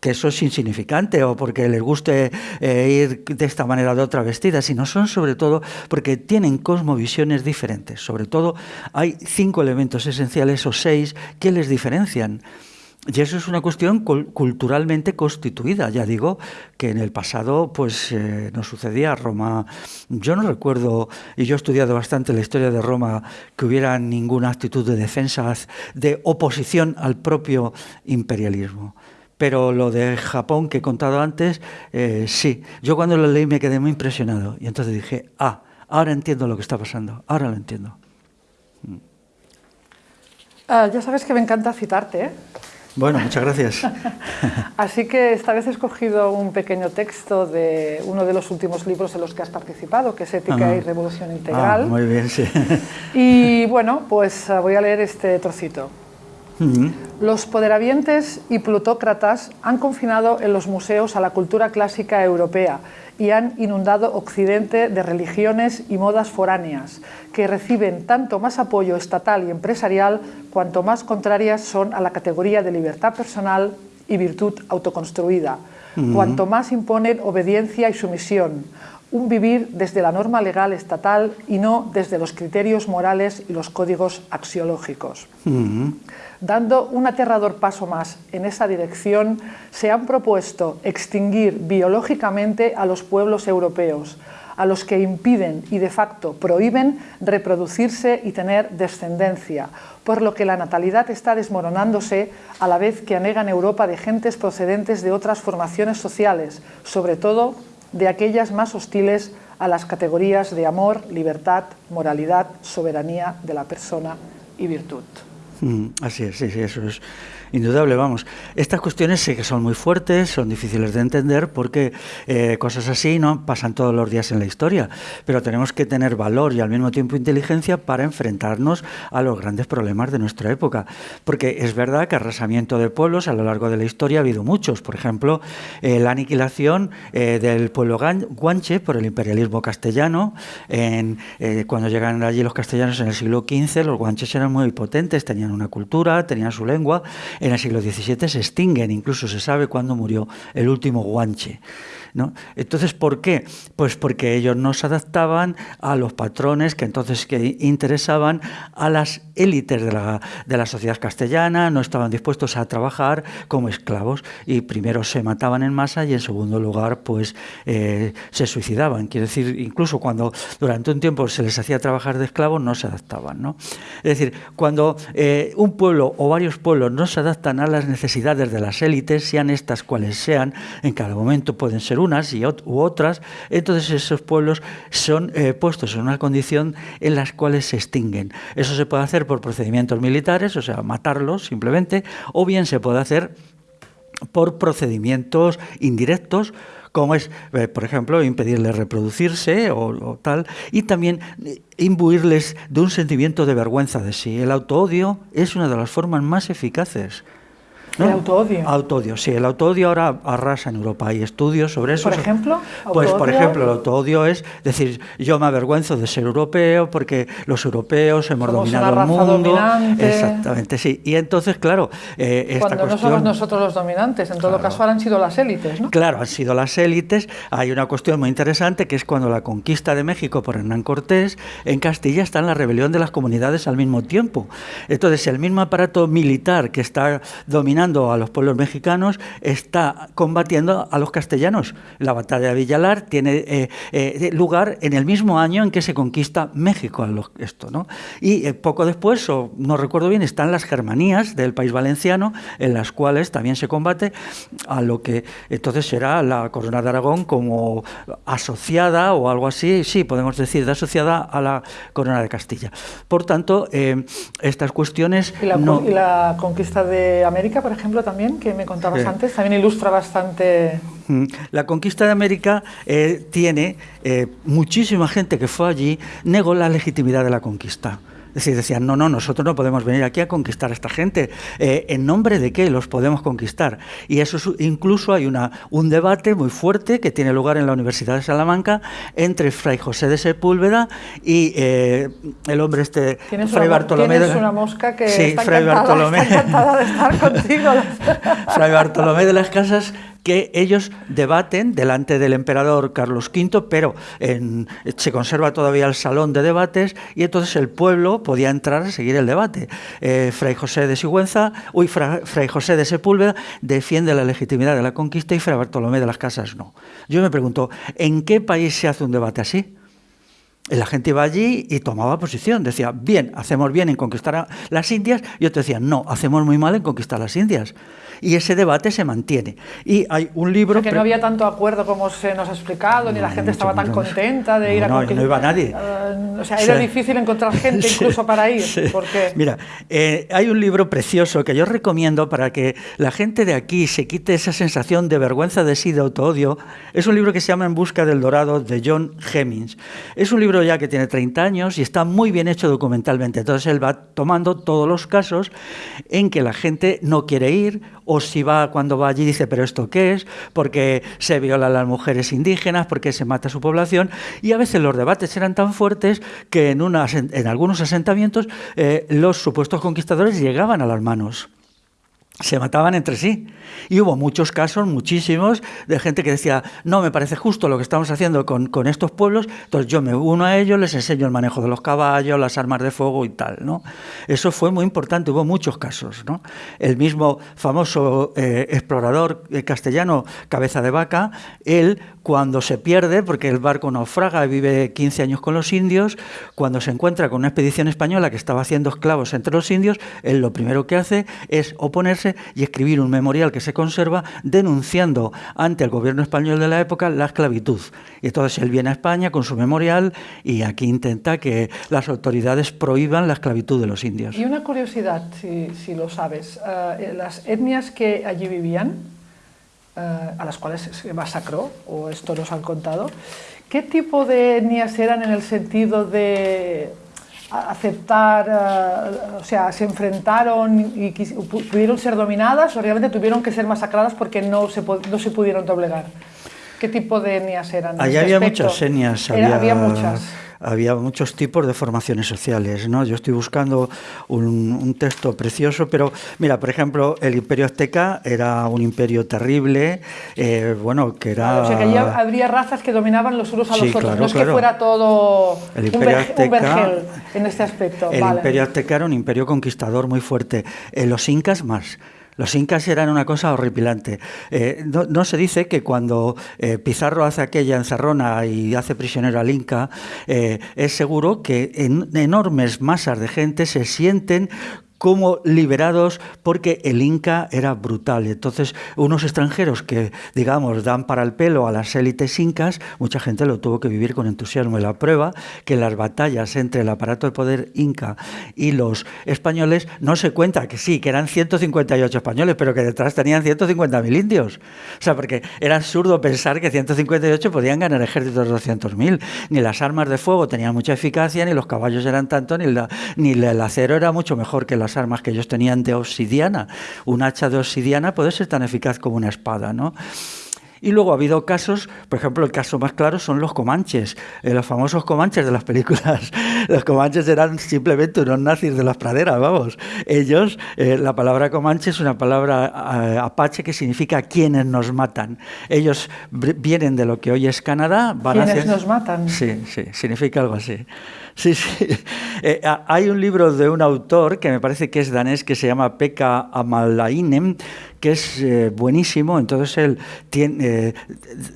que eso es insignificante o porque les guste eh, ir de esta manera o de otra vestida, sino son sobre todo porque tienen cosmovisiones diferentes. Sobre todo hay cinco elementos esenciales o seis que les diferencian. Y eso es una cuestión culturalmente constituida. Ya digo que en el pasado pues eh, no sucedía. Roma, yo no recuerdo, y yo he estudiado bastante la historia de Roma, que hubiera ninguna actitud de defensa, de oposición al propio imperialismo. Pero lo de Japón que he contado antes, eh, sí. Yo cuando lo leí me quedé muy impresionado. Y entonces dije, ah, ahora entiendo lo que está pasando, ahora lo entiendo. Ah, ya sabes que me encanta citarte, ¿eh? Bueno, muchas gracias. Así que esta vez he escogido un pequeño texto de uno de los últimos libros en los que has participado, que es Ética y Revolución Integral. Ah, muy bien, sí. Y bueno, pues voy a leer este trocito. Los poderavientes y plutócratas han confinado en los museos a la cultura clásica europea y han inundado Occidente de religiones y modas foráneas, que reciben tanto más apoyo estatal y empresarial cuanto más contrarias son a la categoría de libertad personal y virtud autoconstruida, cuanto más imponen obediencia y sumisión, un vivir desde la norma legal estatal y no desde los criterios morales y los códigos axiológicos. Dando un aterrador paso más en esa dirección, se han propuesto extinguir biológicamente a los pueblos europeos, a los que impiden y de facto prohíben reproducirse y tener descendencia, por lo que la natalidad está desmoronándose a la vez que anegan Europa de gentes procedentes de otras formaciones sociales, sobre todo de aquellas más hostiles a las categorías de amor, libertad, moralidad, soberanía de la persona y virtud. Mm, así es, sí, sí, eso es indudable, vamos. Estas cuestiones sí que son muy fuertes, son difíciles de entender porque eh, cosas así no pasan todos los días en la historia, pero tenemos que tener valor y al mismo tiempo inteligencia para enfrentarnos a los grandes problemas de nuestra época. Porque es verdad que arrasamiento de pueblos a lo largo de la historia ha habido muchos. Por ejemplo, eh, la aniquilación eh, del pueblo guanche por el imperialismo castellano. Cuando llegan allí los castellanos en el siglo XV, los guanches eran muy potentes, tenían una cultura, tenían su lengua en el siglo XVII se extinguen, incluso se sabe cuándo murió el último guanche. Entonces, ¿por qué? Pues porque ellos no se adaptaban a los patrones que entonces que interesaban a las élites de la, de la sociedad castellana, no estaban dispuestos a trabajar como esclavos y primero se mataban en masa y en segundo lugar pues eh, se suicidaban. Quiere decir, incluso cuando durante un tiempo se les hacía trabajar de esclavos no se adaptaban. ¿no? Es decir, cuando eh, un pueblo o varios pueblos no se adaptan a las necesidades de las élites, sean estas cuales sean, en cada momento pueden ser unas y u otras, entonces esos pueblos son eh, puestos en una condición en las cuales se extinguen. Eso se puede hacer por procedimientos militares, o sea, matarlos simplemente, o bien se puede hacer por procedimientos indirectos, como es, eh, por ejemplo, impedirles reproducirse o, tal, y también eh, imbuirles de un sentimiento de vergüenza de sí. El autoodio es una de las formas más eficaces ¿El autoodio? Autoodio, sí. El autoodio ahora arrasa en Europa. Hay estudios sobre eso. ¿Por ejemplo? Pues, por ejemplo, el autoodio es decir, yo me avergüenzo de ser europeo porque los europeos hemos dominado el mundo. Exactamente, sí. Y entonces, claro, eh, esta Cuando no somos nosotros los dominantes, en todo caso ahora han sido las élites, ¿no? Claro, han sido las élites. Hay una cuestión muy interesante que es cuando la conquista de México por Hernán Cortés, en Castilla está en la rebelión de las comunidades al mismo tiempo. Entonces, el mismo aparato militar que está dominando a los pueblos mexicanos, está combatiendo a los castellanos. La batalla de Villalar tiene eh, eh, lugar en el mismo año en que se conquista México. esto, ¿no? Y eh, poco después, o no recuerdo bien, están las Germanías del país valenciano, en las cuales también se combate a lo que entonces será la Corona de Aragón como asociada o algo así, sí, podemos decir, de asociada a la Corona de Castilla. Por tanto, estas cuestiones... ¿Y la, ¿Y la conquista de América, por ejemplo, también, que me contabas antes, también ilustra bastante... Mm. La conquista de América eh, tiene eh, muchísima gente que fue allí, negó la legitimidad de la conquista. Decir, decían, no, no, nosotros no podemos venir aquí a conquistar a esta gente. Eh, ¿En nombre de qué los podemos conquistar? Y eso incluso hay una, un debate muy fuerte que tiene lugar en la Universidad de Salamanca entre Fray José de Sepúlveda y eh, el hombre este, Fray Bartolomé. Tienes una mosca que está, Fray Bartolomé. está encantada de estar contigo. Fray Bartolomé de las Casas que ellos debaten delante del emperador Carlos V, pero se conserva todavía el salón de debates y entonces el pueblo podía entrar a seguir el debate. Eh, Fray José de Sigüenza, uy, Fray José de Sepúlveda defiende la legitimidad de la conquista y Fray Bartolomé de las Casas no. Yo me pregunto, ¿en qué país se hace un debate así? La gente iba allí y tomaba posición. Decía, bien, hacemos bien en conquistar las Indias. Y otro decía, no, hacemos muy mal en conquistar las Indias y ese debate se mantiene. Y hay un libro... que no había tanto acuerdo como se nos ha explicado, ni la gente estaba tan contenta de ir a... No, no iba nadie. Uh, o sea, era difícil encontrar gente incluso para ir. Porque... Mira, eh, hay un libro precioso que yo recomiendo para que la gente de aquí se quite esa sensación de vergüenza de sí, de autoodio. Es un libro que se llama En busca del dorado de John Hemmings. Es un libro ya que tiene 30 años y está muy bien hecho documentalmente. Entonces él va tomando todos los casos en que la gente no quiere ir o si va cuando va allí dice, pero ¿esto qué es? Porque se violan las mujeres indígenas, porque se mata a su población, y a veces los debates eran tan fuertes que en, en algunos asentamientos eh, los supuestos conquistadores llegaban a las manos. Se mataban entre sí. Y hubo muchos casos, muchísimos, de gente que decía, no, me parece justo lo que estamos haciendo con, estos pueblos, entonces yo me uno a ellos, les enseño el manejo de los caballos, las armas de fuego y tal. ¿no? Eso fue muy importante, hubo muchos casos. ¿no? El mismo famoso eh, explorador eh, castellano, Cabeza de Vaca, él cuando se pierde, porque el barco naufraga, vive 15 años con los indios, cuando se encuentra con una expedición española que estaba haciendo esclavos entre los indios, él lo primero que hace es oponerse y escribir un memorial que se conserva denunciando ante el gobierno español de la época la esclavitud. Y entonces él viene a España con su memorial y aquí intenta que las autoridades prohíban la esclavitud de los indios. Y una curiosidad, si, lo sabes, eh, las etnias que allí vivían, eh, a las cuales se masacró, o esto nos han contado. ¿Qué tipo de etnias eran en el sentido de aceptar, eh, o sea, se enfrentaron y pudieron ser dominadas o realmente tuvieron que ser masacradas porque no se, no se pudieron doblegar? ¿Qué tipo de etnias eran? Allá había muchas etnias. había muchas había muchos tipos de formaciones sociales. ¿no? Yo estoy buscando un, texto precioso, pero mira, por ejemplo, el imperio azteca era un imperio terrible, eh, bueno, que era... o sea, que allí habría razas que dominaban los unos a los otros, no es que fuera todo el un, vergel en este aspecto. El imperio azteca era un imperio conquistador muy fuerte, eh, los incas más. Los incas eran una cosa horripilante. Eh, no, se dice que cuando eh, Pizarro hace aquella encerrona y hace prisionero al inca, eh, es seguro que enormes masas de gente se sienten como liberados porque el Inca era brutal. Entonces, unos extranjeros que, digamos, dan para el pelo a las élites incas, mucha gente lo tuvo que vivir con entusiasmo. Y la prueba que las batallas entre el aparato de poder inca y los españoles no se cuenta que sí, que eran 158 españoles, pero que detrás tenían 150.000 indios. O sea, porque era absurdo pensar que 158 podían ganar ejércitos de 200.000. Ni las armas de fuego tenían mucha eficacia, ni los caballos eran tanto, ni, ni el acero era mucho mejor que las armas que ellos tenían de obsidiana. Un hacha de obsidiana puede ser tan eficaz como una espada, ¿no? Y luego ha habido casos, por ejemplo, el caso más claro son los comanches, eh, los famosos comanches de las películas. Los comanches eran simplemente unos nazis de las praderas, vamos. Ellos, eh, la palabra comanche es una palabra eh, apache que significa quienes nos matan. Ellos vienen de lo que hoy es Canadá, van ¿Quienes nos matan? Sí, sí, significa algo así. Sí, sí. hay un libro de un autor que me parece que es danés que se llama Pekka Amalainen que es eh, buenísimo. Entonces él tiene eh,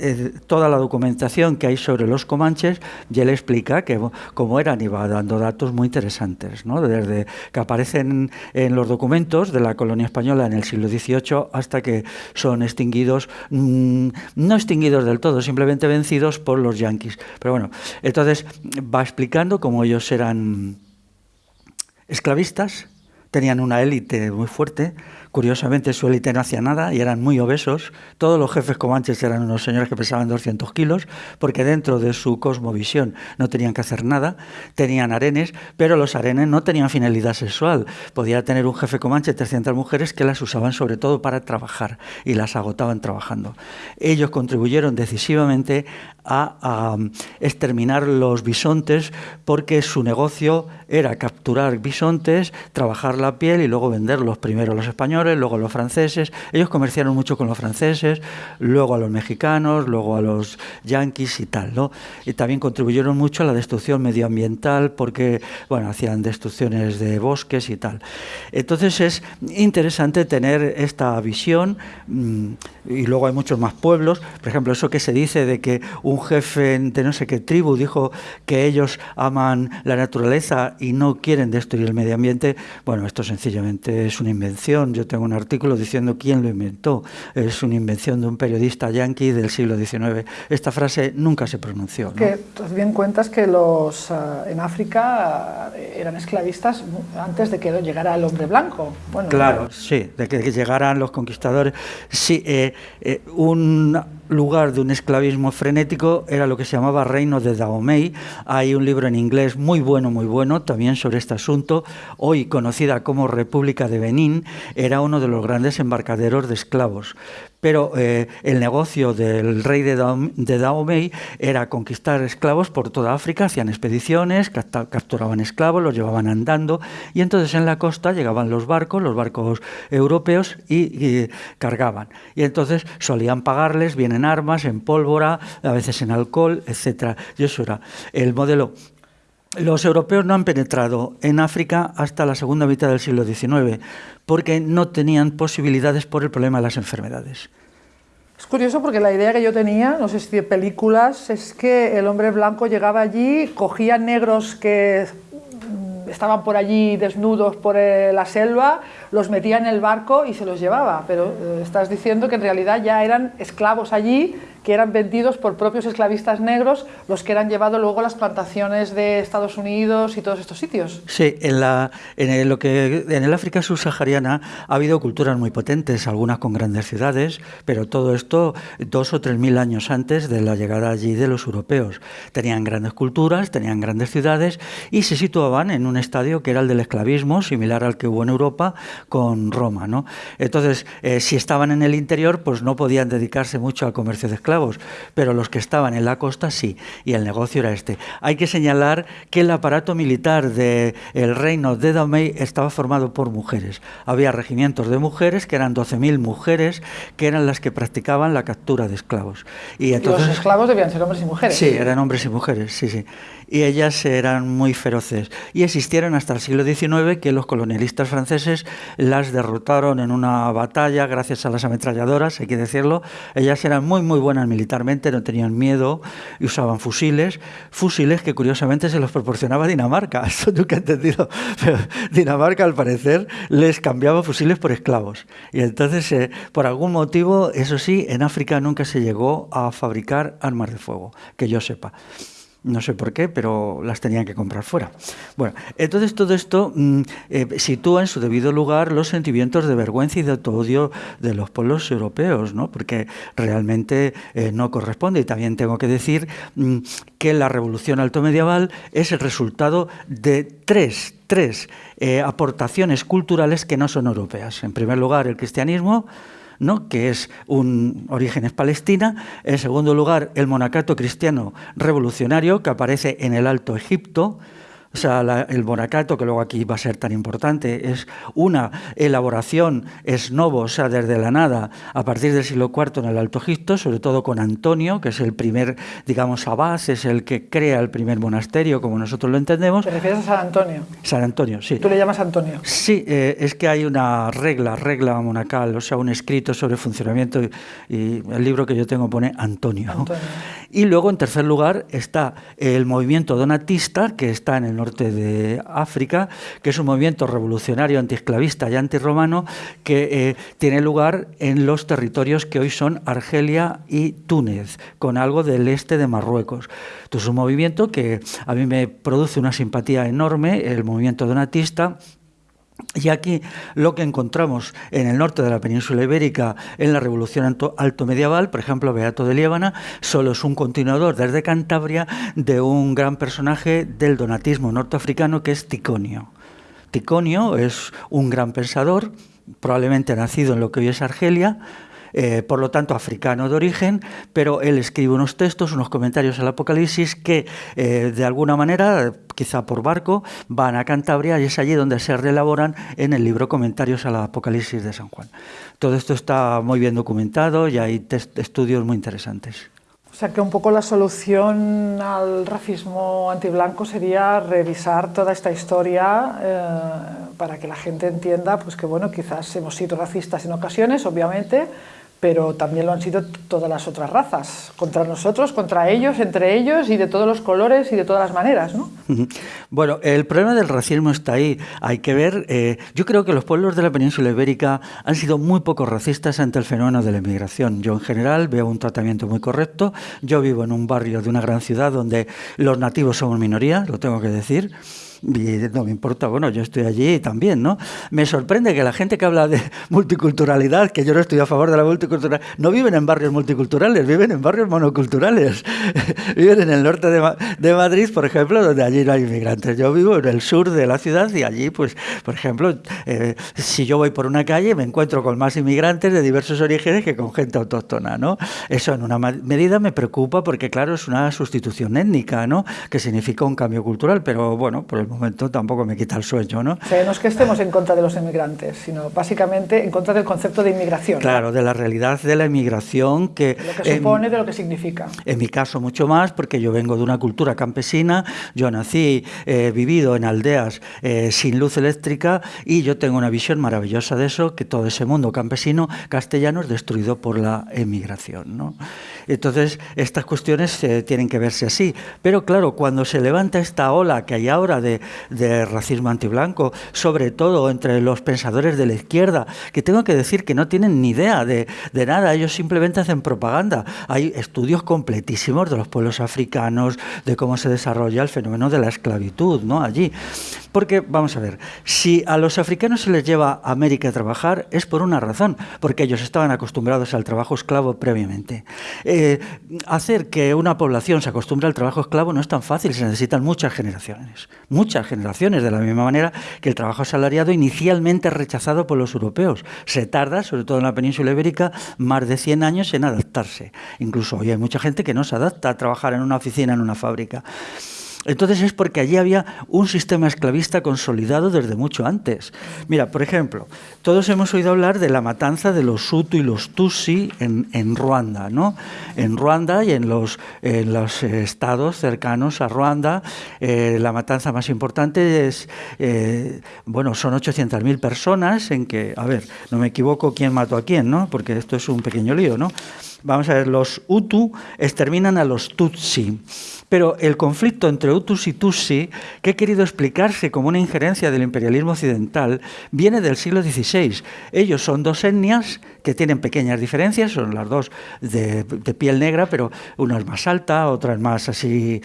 eh, toda la documentación que hay sobre los comanches y él explica que cómo eran y va dando datos muy interesantes, ¿no? desde que aparecen en los documentos de la colonia española en el siglo XVIII hasta que son extinguidos, mm, no extinguidos del todo, simplemente vencidos por los yanquis. Pero bueno, entonces va explicando cómo ellos eran esclavistas, tenían una élite muy fuerte, Curiosamente su élite no hacía nada y eran muy obesos. Todos los jefes comanches eran unos señores que pesaban 200 kilos, porque dentro de su cosmovisión no tenían que hacer nada. Tenían arenes, pero los arenes no tenían finalidad sexual. Podía tener un jefe comanche 300 mujeres que las usaban sobre todo para trabajar y las agotaban trabajando. Ellos contribuyeron decisivamente a, exterminar los bisontes porque su negocio era capturar bisontes, trabajar la piel y luego venderlos primero a los españoles, luego a los franceses. Ellos comerciaron mucho con los franceses, luego a los mexicanos, luego a los yanquis y tal. ¿no? Y también contribuyeron mucho a la destrucción medioambiental porque bueno, hacían destrucciones de bosques y tal. Entonces es interesante tener esta visión mm, y luego hay muchos más pueblos. Por ejemplo, eso que se dice de que un jefe de no sé qué tribu dijo que ellos aman la naturaleza y no quieren destruir el medio ambiente, bueno, esto sencillamente es una invención. Yo tengo un artículo diciendo quién lo inventó. Es una invención de un periodista yanqui del siglo XIX. Esta frase nunca se pronunció. Que bien cuentas que los eh, en África eh, eran esclavistas antes de que llegara el hombre blanco. Bueno, claro, sí, de que, llegaran los conquistadores. Sí, eh, un lugar de un esclavismo frenético era lo que se llamaba Reino de Dahomey. Hay un libro en inglés muy bueno, muy bueno, también sobre este asunto. Hoy conocida como República de Benín, era uno de los grandes embarcaderos de esclavos pero eh, el negocio del rey de, Dahomey era conquistar esclavos por toda África, hacían expediciones, capturaban esclavos, los llevaban andando y entonces en la costa llegaban los barcos, los barcos europeos y, cargaban. Y entonces solían pagarles bien en armas, en pólvora, a veces en alcohol, etc. Y eso era el modelo los europeos no han penetrado en África hasta la segunda mitad del siglo XIX, porque no tenían posibilidades por el problema de las enfermedades. Es curioso porque la idea que yo tenía, no sé si de películas, es que el hombre blanco llegaba allí, cogía negros que estaban por allí desnudos por eh, la selva, los metía en el barco y se los llevaba. Pero eh, estás diciendo que en realidad ya eran esclavos allí que eran vendidos por propios esclavistas negros, los que eran llevados luego a las plantaciones de Estados Unidos y todos estos sitios. Sí, en, en, el, lo que, en el África subsahariana ha habido culturas muy potentes, algunas con grandes ciudades, pero todo esto dos o tres mil años antes de la llegada allí de los europeos. Tenían grandes culturas, tenían grandes ciudades y se situaban en un estadio que era el del esclavismo, similar al que hubo en Europa con Roma. ¿no? Entonces, eh, si estaban en el interior, pues no podían dedicarse mucho al comercio de esclavos pero los que estaban en la costa sí, y el negocio era este. Hay que señalar que el aparato militar del reino de Dahomey estaba formado por mujeres. Había regimientos de mujeres, que eran 12.000 mujeres, que eran las que practicaban la captura de esclavos. Y entonces, los esclavos debían ser hombres y mujeres. Sí, eran hombres y mujeres, sí, sí y ellas eran muy feroces. Y existieron hasta el siglo XIX que los colonialistas franceses las derrotaron en una batalla gracias a las ametralladoras, hay que decirlo. Ellas eran muy, muy buenas militarmente, no tenían miedo y usaban fusiles, fusiles que curiosamente se los proporcionaba Dinamarca. Esto nunca he entendido, Dinamarca al parecer les cambiaba fusiles por esclavos. Y entonces, eh, por algún motivo, eso sí, en África nunca se llegó a fabricar armas de fuego, que yo sepa. No sé por qué, pero las tenían que comprar fuera. Bueno, entonces todo esto mm, eh, sitúa en su debido lugar los sentimientos de vergüenza y de autoodio de los pueblos europeos, ¿no? porque realmente eh, no corresponde. Y también tengo que decir mm, que la revolución altomedieval es el resultado de tres, tres eh, aportaciones culturales que no son europeas. En primer lugar, el cristianismo, que es un origen es Palestina. En segundo lugar, el monacato cristiano revolucionario que aparece en el Alto Egipto. O sea, el monacato, que luego aquí va a ser tan importante, es una elaboración es novo, o sea, desde la nada, a partir del siglo IV en el Alto Egipto, sobre todo con Antonio, que es el primer, digamos, abad, es el que crea el primer monasterio, como nosotros lo entendemos. ¿Te refieres a San Antonio? San Antonio, sí. ¿Tú le llamas Antonio? Sí, eh, es que hay una regla, regla monacal, o sea, un escrito sobre funcionamiento, y el libro que yo tengo pone Antonio. Antonio. Y luego, en tercer lugar, está el movimiento donatista, que está en el norte de África, que es un movimiento revolucionario antiesclavista y antirromano que eh, tiene lugar en los territorios que hoy son Argelia y Túnez, con algo del este de Marruecos. Entonces, es un movimiento que a mí me produce una simpatía enorme, el movimiento donatista, y aquí lo que encontramos en el norte de la península ibérica en la revolución alto medieval, por ejemplo, Beato de Liébana, solo es un continuador desde Cantabria de un gran personaje del donatismo norteafricano que es Ticonio. Ticonio es un gran pensador, probablemente nacido en lo que hoy es Argelia, eh, por lo tanto africano de origen, pero él escribe unos textos, unos comentarios al Apocalipsis que eh, de alguna manera, quizá por barco, van a Cantabria y es allí donde se reelaboran en el libro Comentarios al Apocalipsis de San Juan. Todo esto está muy bien documentado y hay estudios muy interesantes. O sea que un poco la solución al racismo antiblanco sería revisar toda esta historia eh, para que la gente entienda pues que bueno, quizás hemos sido racistas en ocasiones, obviamente, pero también lo han sido todas las otras razas, contra nosotros, contra ellos, entre ellos y de todos los colores y de todas las maneras. ¿no? Bueno, el problema del racismo está ahí. Hay que ver, eh, yo creo que los pueblos de la península ibérica han sido muy poco racistas ante el fenómeno de la inmigración. Yo en general veo un tratamiento muy correcto. Yo vivo en un barrio de una gran ciudad donde los nativos somos minoría, lo tengo que decir y no me importa, bueno, yo estoy allí también, ¿no? Me sorprende que la gente que habla de multiculturalidad, que yo no estoy a favor de la multiculturalidad, no viven en barrios multiculturales, viven en barrios monoculturales. viven en el norte de, Madrid, por ejemplo, donde allí no hay inmigrantes. Yo vivo en el sur de la ciudad y allí, pues, por ejemplo, eh, si yo voy por una calle me encuentro con más inmigrantes de diversos orígenes que con gente autóctona, ¿no? Eso en una medida me preocupa porque, claro, es una sustitución étnica, ¿no? Que significa un cambio cultural, pero bueno, por el momento tampoco me quita el sueño, ¿no? O sea, no es que estemos en contra de los inmigrantes, sino básicamente en contra del concepto de inmigración. Claro, de la realidad de la inmigración que... lo que supone, de lo que significa. En mi caso mucho más, porque yo vengo de una cultura campesina, yo nací, he vivido en aldeas eh, sin luz eléctrica y yo tengo una visión maravillosa de eso, que todo ese mundo campesino castellano es destruido por la emigración, ¿no? Entonces, estas cuestiones eh, tienen que verse así. Pero claro, cuando se levanta esta ola que hay ahora de, racismo antiblanco, sobre todo entre los pensadores de la izquierda, que tengo que decir que no tienen ni idea de, de nada, ellos simplemente hacen propaganda. Hay estudios completísimos de los pueblos africanos, de cómo se desarrolla el fenómeno de la esclavitud ¿no? allí. Porque, vamos a ver, si a los africanos se les lleva a América a trabajar es por una razón, porque ellos estaban acostumbrados al trabajo esclavo previamente. Eh, hacer que una población se acostumbre al trabajo esclavo no es tan fácil, se necesitan muchas generaciones, muchas generaciones, de la misma manera que el trabajo asalariado inicialmente rechazado por los europeos. Se tarda, sobre todo en la península ibérica, más de 100 años en adaptarse. Incluso hoy hay mucha gente que no se adapta a trabajar en una oficina, en una fábrica. Entonces es porque allí había un sistema esclavista consolidado desde mucho antes. Mira, por ejemplo, todos hemos oído hablar de la matanza de los Hutu y los Tutsi en, Ruanda, ¿no? En Ruanda y en los, los estados cercanos a Ruanda, eh, la matanza más importante es, eh, bueno, son 800.000 personas en que, a ver, no me equivoco quién mató a quién, ¿no? Porque esto es un pequeño lío, ¿no? Vamos a ver, los Hutu exterminan a los Tutsi. Pero el conflicto entre Hutus y Tutsi, que he querido explicarse como una injerencia del imperialismo occidental, viene del siglo XVI. Ellos son dos etnias que tienen pequeñas diferencias, son las dos de, piel negra, pero una es más alta, otra es más así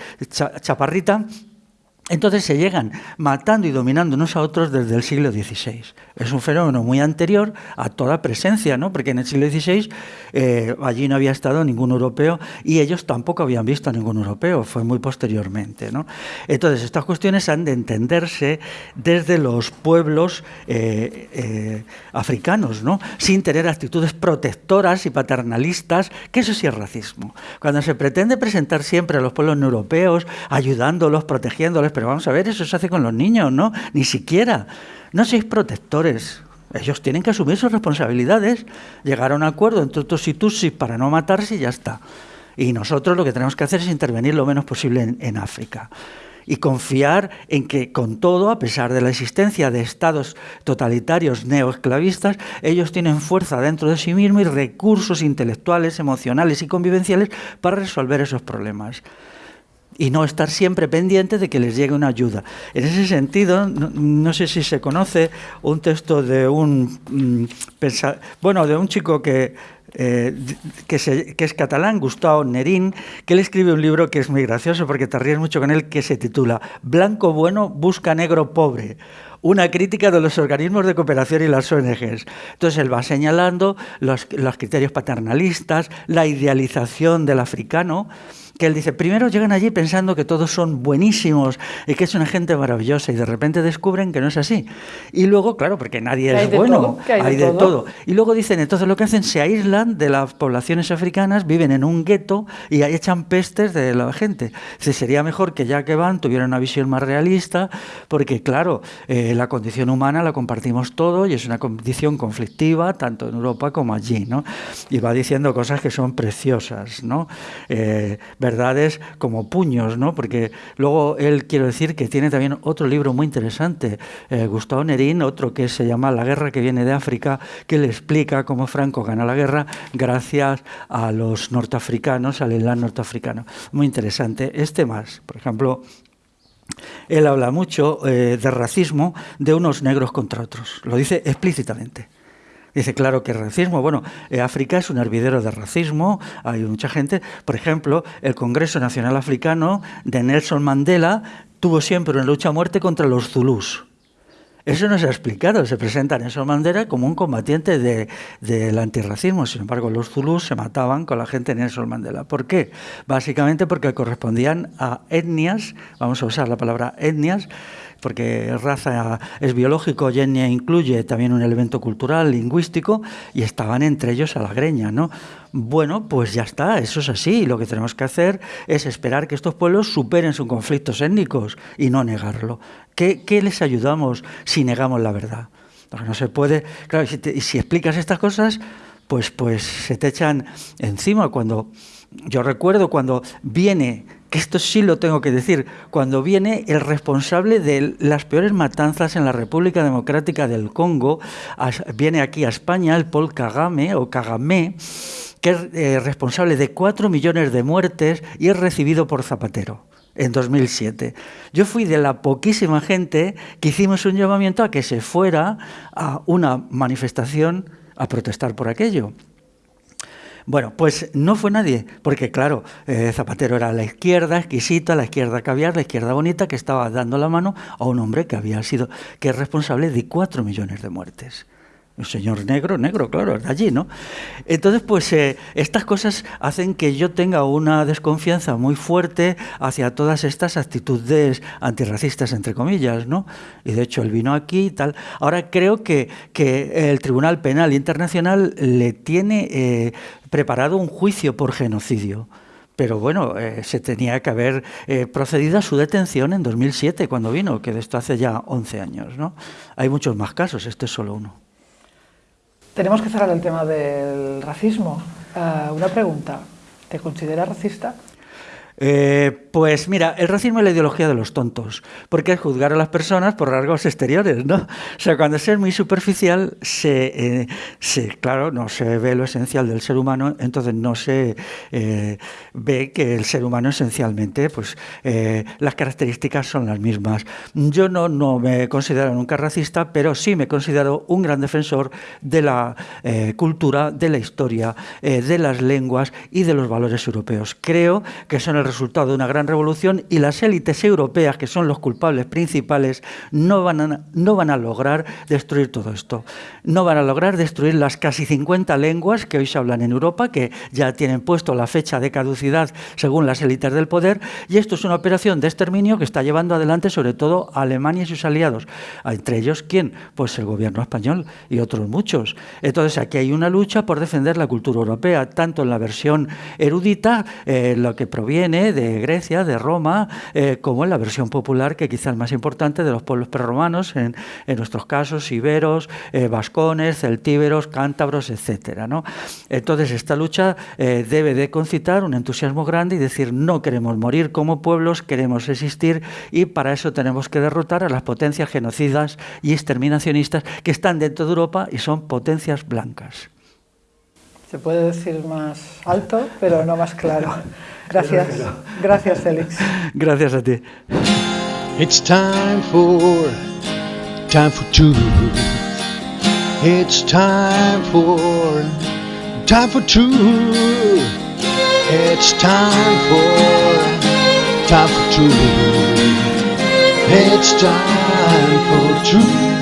chaparrita, entonces se llegan matando y dominando unos a otros desde el siglo XVI. Es un fenómeno muy anterior a toda presencia, ¿no? porque en el siglo XVI eh, allí no había estado ningún europeo y ellos tampoco habían visto a ningún europeo, fue muy posteriormente. ¿no? Entonces estas cuestiones han de entenderse desde los pueblos eh, eh, africanos, ¿no? sin tener actitudes protectoras y paternalistas, que eso sí es racismo. Cuando se pretende presentar siempre a los pueblos europeos, ayudándolos, protegiéndolos, pero vamos a ver, eso se hace con los niños, ¿no? Ni siquiera. No sois protectores. Ellos tienen que asumir sus responsabilidades, llegar a un acuerdo entre todos y Tutsis para no matarse y ya está. Y nosotros lo que tenemos que hacer es intervenir lo menos posible en, África y confiar en que con todo, a pesar de la existencia de estados totalitarios neoesclavistas, ellos tienen fuerza dentro de sí mismos y recursos intelectuales, emocionales y convivenciales para resolver esos problemas y no estar siempre pendiente de que les llegue una ayuda. En ese sentido, no, sé si se conoce un texto de un mm, bueno, de un chico que eh, que, es catalán, Gustavo Nerín, que él escribe un libro que es muy gracioso porque te ríes mucho con él, que se titula Blanco bueno busca negro pobre una crítica de los organismos de cooperación y las ONGs. Entonces él va señalando los criterios paternalistas, la idealización del africano, que él dice, primero llegan allí pensando que todos son buenísimos y que es una gente maravillosa y de repente descubren que no es así. Y luego, claro, porque nadie es bueno, hay, de, todo? Y luego dicen, entonces lo que hacen, se aíslan de las poblaciones africanas, viven en un gueto y ahí echan pestes de la gente. Dice, sería mejor que ya que van tuvieran una visión más realista, porque claro, eh, la condición humana la compartimos todo y es una condición conflictiva tanto en Europa como allí, ¿no? Y va diciendo cosas que son preciosas, ¿no? Eh, verdades como puños, ¿no? Porque luego él, quiero decir, que tiene también otro libro muy interesante, eh, Gustavo Nerín, otro que se llama La guerra que viene de África, que le explica cómo Franco gana la guerra gracias a los norteafricanos, al islam norteafricano. Muy interesante. Este más, por ejemplo, él habla mucho eh, de racismo de unos negros contra otros, lo dice explícitamente. Dice, claro que racismo. Bueno, eh, África es un hervidero de racismo, hay mucha gente. Por ejemplo, el Congreso Nacional Africano de Nelson Mandela tuvo siempre una lucha a muerte contra los zulús. Eso no se ha explicado. Se presenta Nelson Mandela como un combatiente del antirracismo. Sin embargo, los zulús se mataban con la gente de Nelson Mandela. ¿Por qué? Básicamente porque correspondían a etnias, vamos a usar la palabra etnias, porque raza es biológico y etnia incluye también un elemento cultural, lingüístico, y estaban entre ellos a la greña, ¿no? Bueno, pues ya está, eso es así. Lo que tenemos que hacer es esperar que estos pueblos superen sus conflictos étnicos y no negarlo. ¿Qué, les ayudamos si negamos la verdad? Porque no se puede. Claro, y si, explicas estas cosas, pues, pues se te echan encima. Cuando yo recuerdo cuando viene esto sí lo tengo que decir, cuando viene el responsable de las peores matanzas en la República Democrática del Congo, viene aquí a España, el Paul Kagame o Kagame, que es eh, responsable de cuatro millones de muertes y es recibido por Zapatero en 2007. Yo fui de la poquísima gente que hicimos un llamamiento a que se fuera a una manifestación a protestar por aquello. Bueno, pues no fue nadie, porque claro, eh, Zapatero era la izquierda exquisita, la izquierda caviar, la izquierda bonita, que estaba dando la mano a un hombre que había sido, que es responsable de cuatro millones de muertes. Un señor negro, negro, claro, de allí, ¿no? Entonces, pues eh, estas cosas hacen que yo tenga una desconfianza muy fuerte hacia todas estas actitudes antirracistas, entre comillas, ¿no? Y de hecho, él vino aquí y tal. Ahora creo que, que el Tribunal Penal Internacional le tiene eh, preparado un juicio por genocidio pero bueno, eh, se tenía que haber procedido a su detención en 2007, cuando vino, que de esto hace ya 11 años. ¿no? Hay muchos más casos, este es solo uno. Tenemos que cerrar el tema del racismo. Uh, una pregunta, ¿te consideras racista? Eh, pues mira, el racismo es la ideología de los tontos, porque es juzgar a las personas por rasgos exteriores, ¿no? O sea, cuando se es muy superficial, se, eh, claro, no se ve lo esencial del ser humano, entonces no se eh, ve que el ser humano esencialmente, pues las características son las mismas. Yo no, no me considero nunca racista, pero sí me considero un gran defensor de la cultura, de la historia, de las lenguas y de los valores europeos. Creo que son el resultado de una gran revolución y las élites europeas, que son los culpables principales, no van, a, no van a lograr destruir todo esto. No van a lograr destruir las casi 50 lenguas que hoy se hablan en Europa, que ya tienen puesto la fecha de caducidad según las élites del poder, y esto es una operación de exterminio que está llevando adelante sobre todo Alemania y sus aliados. Entre ellos, ¿quién? Pues el gobierno español y otros muchos. Entonces aquí hay una lucha por defender la cultura europea, tanto en la versión erudita, eh, lo que proviene de Grecia, de Roma, eh, como en la versión popular, que quizá es más importante, de los pueblos prerromanos, en, en nuestros casos, iberos, eh, vascones, celtíberos, cántabros, etc. ¿no? Entonces, esta lucha eh, debe de concitar un entusiasmo grande y decir, no queremos morir como pueblos, queremos existir, y para eso tenemos que derrotar a las potencias genocidas y exterminacionistas que están dentro de Europa y son potencias blancas. Se puede decir más alto, pero no más claro. Gracias. Gracias, Félix. Gracias a ti. It's time for time for two. It's time for time for two. It's time for time for two. It's time for two.